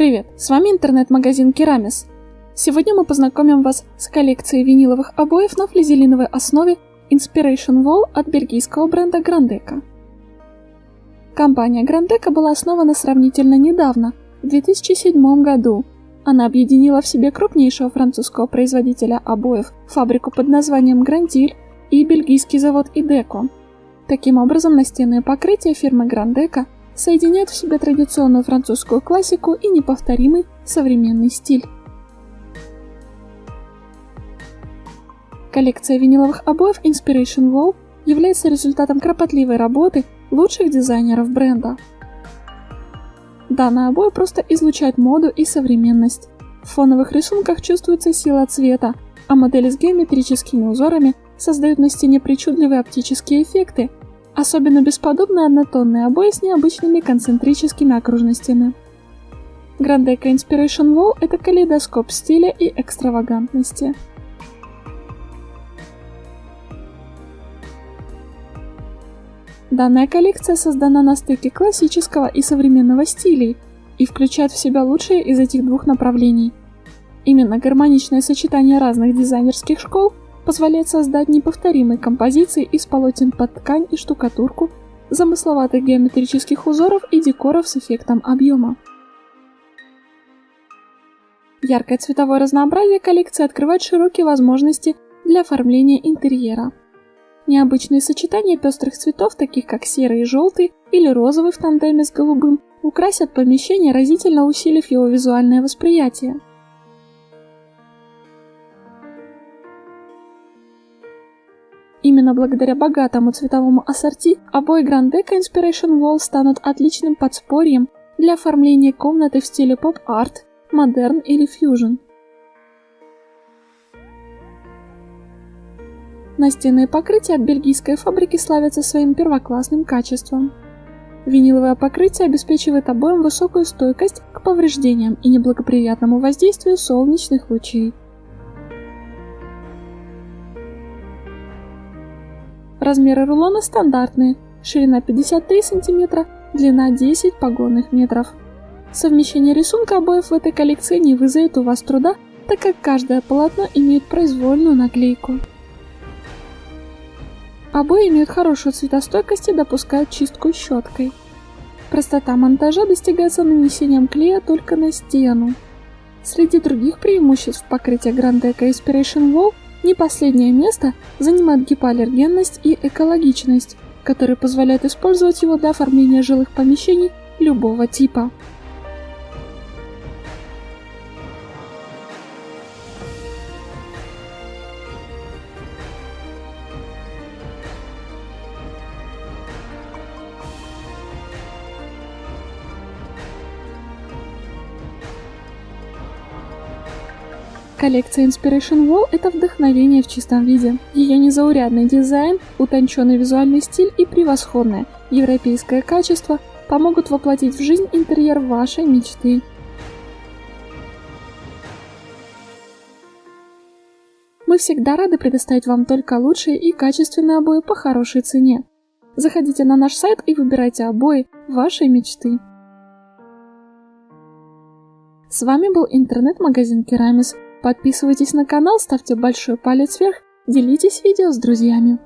Привет, с вами интернет-магазин Керамис. Сегодня мы познакомим вас с коллекцией виниловых обоев на флизелиновой основе Inspiration Wall от бельгийского бренда Grandeca. Компания Grandeca была основана сравнительно недавно, в 2007 году. Она объединила в себе крупнейшего французского производителя обоев, фабрику под названием Grandil и бельгийский завод Ideco. Таким образом, настенные покрытия фирмы Grandeca соединяют в себе традиционную французскую классику и неповторимый современный стиль. Коллекция виниловых обоев Inspiration Wall является результатом кропотливой работы лучших дизайнеров бренда. Данные обои просто излучают моду и современность. В фоновых рисунках чувствуется сила цвета, а модели с геометрическими узорами создают на стене причудливые оптические эффекты, Особенно бесподобны однотонные обои с необычными концентрическими окружностями. Grandeca Inspiration Wall – это калейдоскоп стиля и экстравагантности. Данная коллекция создана на стыке классического и современного стилей и включает в себя лучшие из этих двух направлений. Именно гармоничное сочетание разных дизайнерских школ позволяет создать неповторимые композиции из полотен под ткань и штукатурку, замысловатых геометрических узоров и декоров с эффектом объема. Яркое цветовое разнообразие коллекции открывает широкие возможности для оформления интерьера. Необычные сочетания пестрых цветов, таких как серый и желтый или розовый в тандеме с голубым, украсят помещение, разительно усилив его визуальное восприятие. Именно благодаря богатому цветовому ассорти обои Grandeca Inspiration Wall станут отличным подспорьем для оформления комнаты в стиле поп-арт, модерн или фьюжн. Настенные покрытия от бельгийской фабрики славятся своим первоклассным качеством. Виниловое покрытие обеспечивает обоим высокую стойкость к повреждениям и неблагоприятному воздействию солнечных лучей. Размеры рулона стандартные, ширина 53 см, длина 10 погонных метров. Совмещение рисунка обоев в этой коллекции не вызовет у вас труда, так как каждое полотно имеет произвольную наклейку. Обои имеют хорошую цветостойкость и допускают чистку щеткой. Простота монтажа достигается нанесением клея только на стену. Среди других преимуществ покрытия Grandeca Inspiration Wall не последнее место занимает гипоаллергенность и экологичность, которые позволяют использовать его для оформления жилых помещений любого типа. Коллекция Inspiration Wall – это вдохновение в чистом виде. Ее незаурядный дизайн, утонченный визуальный стиль и превосходное европейское качество помогут воплотить в жизнь интерьер вашей мечты. Мы всегда рады предоставить вам только лучшие и качественные обои по хорошей цене. Заходите на наш сайт и выбирайте обои вашей мечты. С вами был интернет-магазин Керамис. Подписывайтесь на канал, ставьте большой палец вверх, делитесь видео с друзьями.